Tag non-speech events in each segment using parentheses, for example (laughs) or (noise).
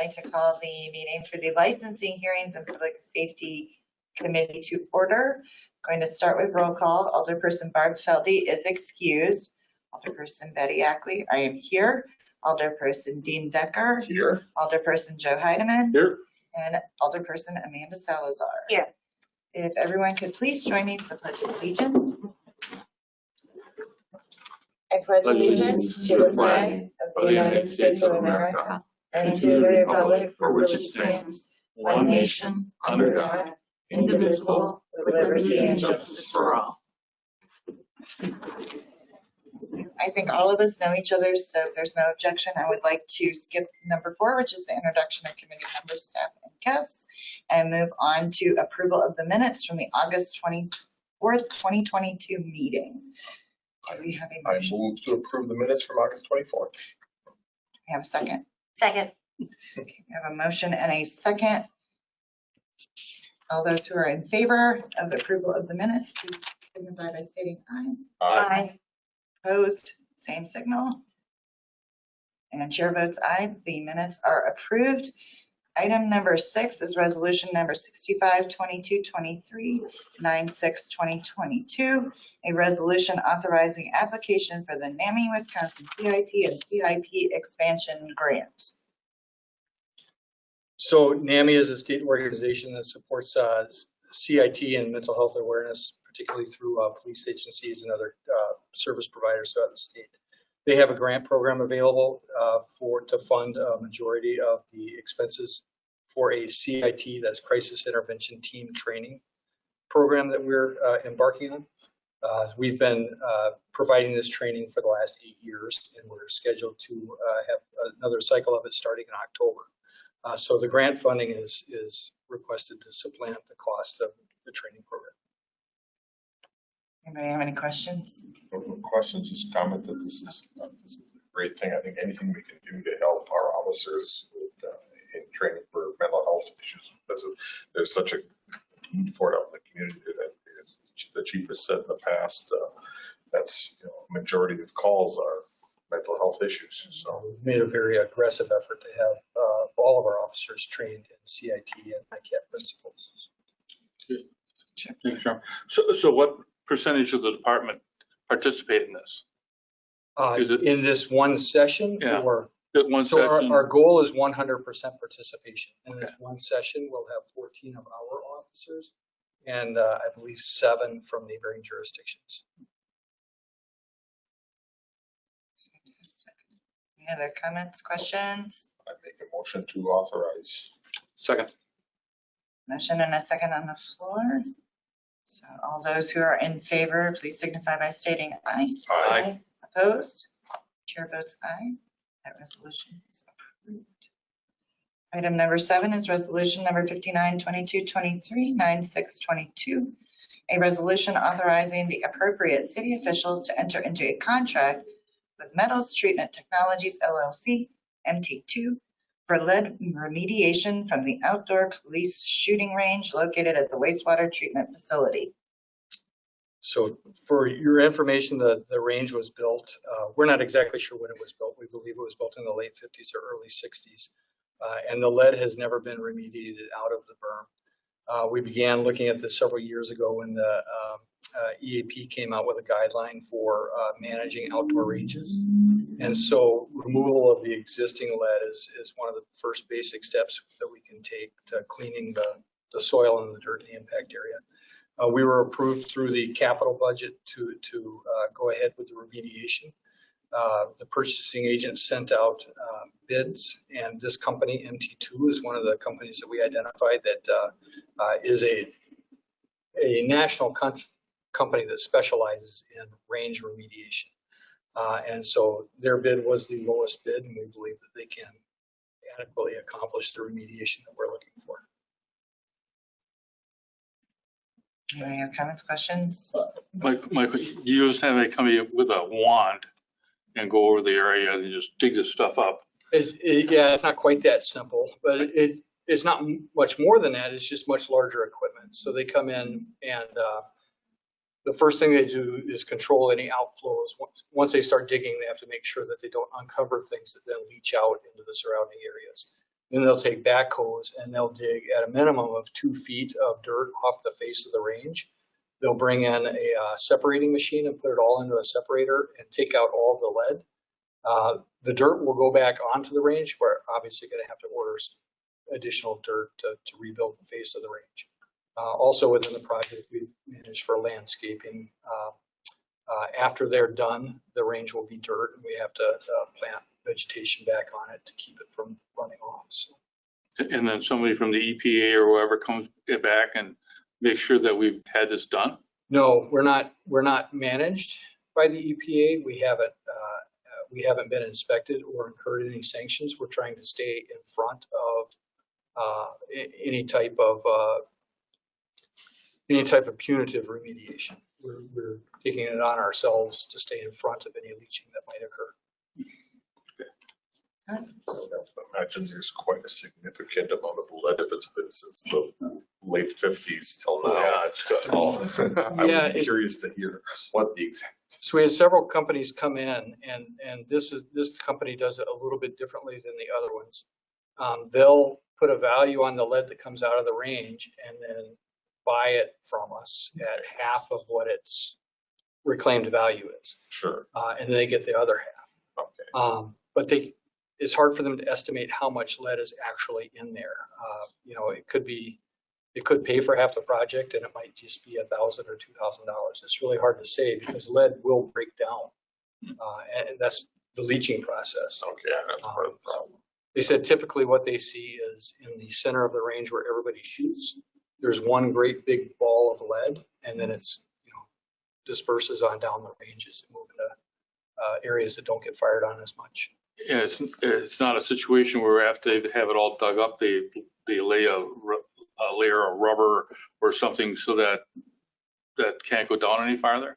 like to call the meeting for the licensing hearings and public safety committee to order. I'm Going to start with roll call. Alderperson Barb Felde is excused. Alderperson Betty Ackley, I am here. Alderperson Dean Dekker, Here. Alderperson Joe Heidemann, Here. and Alderperson Amanda Salazar. Here. If everyone could please join me for the pledge of allegiance. I pledge allegiance to the flag of the United States of America and to the republic for which it stands, one nation, under God, indivisible, with liberty and justice for all. I think all of us know each other, so if there's no objection, I would like to skip number four, which is the introduction of committee members, staff, and guests, and move on to approval of the minutes from the August 24th, 2022 meeting. Do we have a I motion? move to approve the minutes from August 24th. We have a second. Second. Okay, we have a motion and a second. All those who are in favor of approval of the minutes, please signify by stating aye. Aye. Opposed, same signal. And chair votes aye, the minutes are approved. Item number six is resolution number 652223, 962022, a resolution authorizing application for the NAMI Wisconsin CIT and CIP expansion grant. So NAMI is a state organization that supports uh, CIT and mental health awareness, particularly through uh, police agencies and other uh, service providers throughout the state. They have a grant program available uh, for, to fund a majority of the expenses for a CIT, that's Crisis Intervention Team Training program that we're uh, embarking on. Uh, We've been uh, providing this training for the last eight years, and we're scheduled to uh, have another cycle of it starting in October. Uh, So the grant funding is, is requested to supplant the cost of the training program. Anybody have any questions? No Questions, just comment that this is, uh, this is a great thing. I think anything we can do to help our officers with, uh, in training for mental health issues, because of- there's such a need for it out in the community that is, the chief has said in the past, uh, that's, you know, majority of calls are mental health issues, so. We've made a very aggressive effort to have uh, all of our officers trained in CIT and ICAT principles. Thank you, Chairman. So, so what percentage of the department participate in this? Uh, Is it- In this one session, Yeah. or, That one so our, section? our goal is 100% participation. In this one session, we'll have 14 of our officers and uh, I believe seven from neighboring jurisdictions. Any other comments, questions? I make a motion to authorize. Second. Motion and a second on the floor. So all those who are in favor, please signify by stating aye. Aye. Opposed? Chair votes aye. That resolution is approved. Item number seven is resolution number 592223, 9622. A resolution authorizing the appropriate city officials to enter into a contract with Metals Treatment Technologies LLC, MT2, for lead remediation from the outdoor police shooting range located at the wastewater treatment facility. So for your information, the, the range was built, uh, we're not exactly sure when it was built. We believe it was built in the late 50s or early 60s. Uh, And the lead has never been remediated out of the berm. Uh, We began looking at this several years ago when the um, uh, EAP came out with a guideline for uh, managing outdoor ranges. And so removal of the existing lead is, is one of the first basic steps that we can take to cleaning the, the soil and the dirt in the impact area. Uh, We were approved through the capital budget to, to uh, go ahead with the remediation. Uh, The purchasing agent sent out uh, bids, and this company, MT2, is one of the companies that we identified that uh, uh, is a, a national con- company that specializes in range remediation. Uh, And so their bid was the lowest bid, and we believe that they can adequately accomplish the remediation that we're looking for. Any other comments, questions? Mike, Mike, you just have a company with a wand and go over the area and just dig this stuff up. It's, it, yeah, it's not quite that simple, but it- it, it's not much more than that. It's just much larger equipment. So they come in and, uh, the first thing they do is control any outflows. Once- Once they start digging, they have to make sure that they don't uncover things that then leach out into the surrounding areas. Then they'll take backhoes and they'll dig at a minimum of two feet of dirt off the face of the range. They'll bring in a uh, separating machine and put it all into a separator and take out all the lead. Uh, The dirt will go back onto the range. We're obviously going to have to order additional dirt to, to rebuild the face of the range. Uh, Also within the project, we've managed for landscaping. uh, uh, After they're done, the range will be dirt and we have to uh, plant vegetation back on it to keep it from running off. So And then somebody from the EPA or whoever comes back and makes sure that we've had this done? No, we're not, we're not managed by the EPA. We haven't, uh, uh, we haven't been inspected or incurred any sanctions. We're trying to stay in front of uh, any type of, uh, any type of punitive remediation. We're, we're taking it on ourselves to stay in front of any leaching that might occur. Okay. I would have to Imagine there's quite a significant amount of lead if it's been since the late fifties till now. it's got (laughs) I Yeah, would be it- curious to hear what the exact, So we had several companies come in and, and this is, this company does it a little bit differently than the other ones. Um, they'll put a value on the lead that comes out of the range and then buy it from us at half of what its reclaimed value is. sure, Uh, and then they get the other half. okay. Um, but they, it's hard for them to estimate how much lead is actually in there. Uh, you know, it could be, it could pay for half the project and it might just be a thousand or two thousand dollars. It's really hard to say because lead will break down. Uh, and and that's the leaching process. Okay, that's part of the problem. They said typically what they see is in the center of the range where everybody shoots, there's one great big ball of lead and then it's, you know, disperses on down the ranges and move into uh, areas that don't get fired on as much. Yeah, it's, it's not a situation where after they have it all dug up, they, they lay a, ru- a layer of rubber or something so that, that can't go down any farther?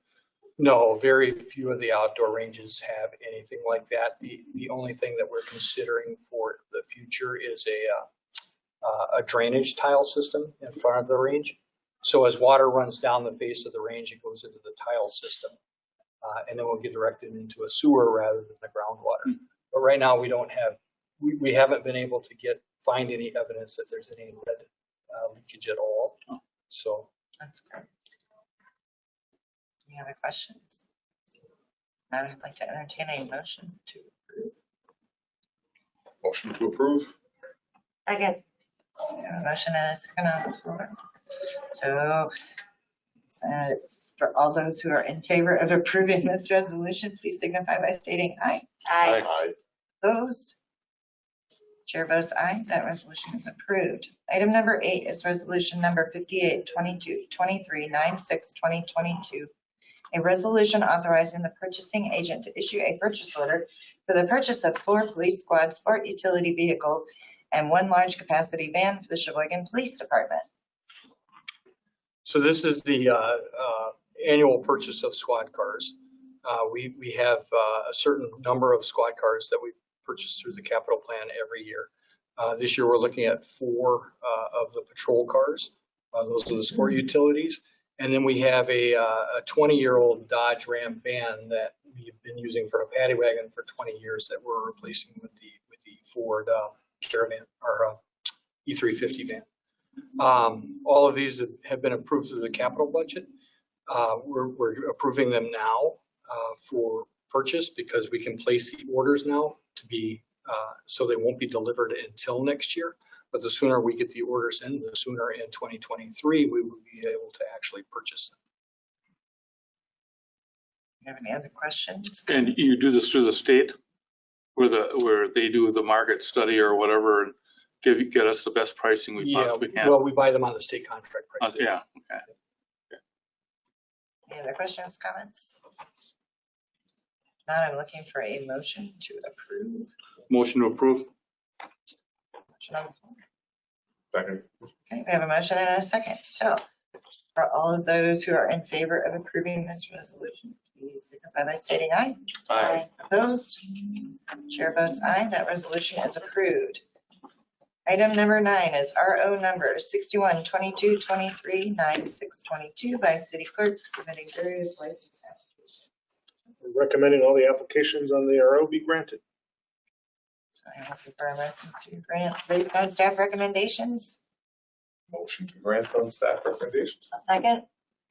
No, very few of the outdoor ranges have anything like that. The, the only thing that we're considering for the future is a, uh, uh, a drainage tile system in front of the range. So as water runs down the face of the range, it goes into the tile system. Uh, and then we'll get directed into a sewer rather than the groundwater. But right now, we don't have, we, we haven't been able to get, find any evidence that there's any lead leakage at all. Oh. So That's great. Any other questions? I would like to entertain a motion to approve. Motion to approve? Again. Motion and a second on the floor. So, so for all those who are in favor of approving this resolution, please signify by stating aye. Aye. Aye. Opposed? Chair votes aye. That resolution is approved. Item number eight is resolution number 58, 22, 23, 96, 2022. A resolution authorizing the purchasing agent to issue a purchase order for the purchase of four police squad sport utility vehicles and one large capacity van for the Sheboygan Police Department. So this is the uh, uh, annual purchase of squad cars. Uh, We, we have uh, a certain number of squad cars that we purchase through the capital plan every year. Uh, This year, we're looking at four uh, of the patrol cars. Uh, Those are the sport utilities. And then we have a 20-year-old Dodge Ram van that we've been using for a paddy wagon for 20 years that we're replacing with the, with the Ford uh, Caravan or uh, E350 van. Um, All of these have been approved through the capital budget. Uh, We're, we're approving them now uh, for purchase because we can place the orders now to be, uh, so they won't be delivered until next year. But the sooner we get the orders in, the sooner in 2023, we will be able to actually purchase them. You have any other questions? And you do this through the state? Where the, where they do the market study or whatever and give, get us the best pricing we Yeah, possibly can? well, we buy them on the state contract Uh, price. Yeah, okay. Any other questions, comments? Now I'm looking for a motion to approve. Motion to approve? Motion on the floor. Second. Okay, we have a motion and a second. So for all of those who are in favor of approving this resolution, please signify by stating aye. Aye. Opposed? Chair votes aye. That resolution is approved. Item number nine is RO number 61 22 23 96 22 by city clerk submitting various license applications. We're recommending all the applications on the RO be granted. So I will defer a motion to grant based on staff recommendations. Motion to grant on staff recommendations. A second?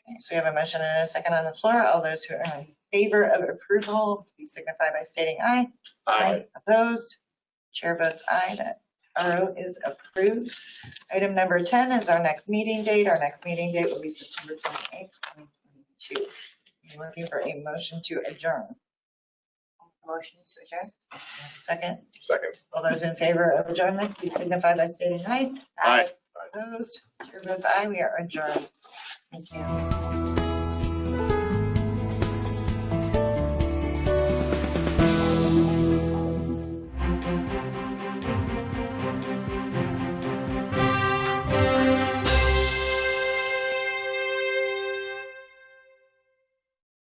Okay, so we have a motion and a second on the floor. All those who are in favor of approval, please signify by stating aye. Aye. Opposed? Chair votes aye. That RO is approved. Item number 10 is our next meeting date. Our next meeting date will be September 28th, 2022. I'm looking for a motion to adjourn. Motion to adjourn? Second, Second. all those in favor of adjournment, please signify by stating aye. Aye. Opposed? Chair votes aye. We are adjourned. Thank you.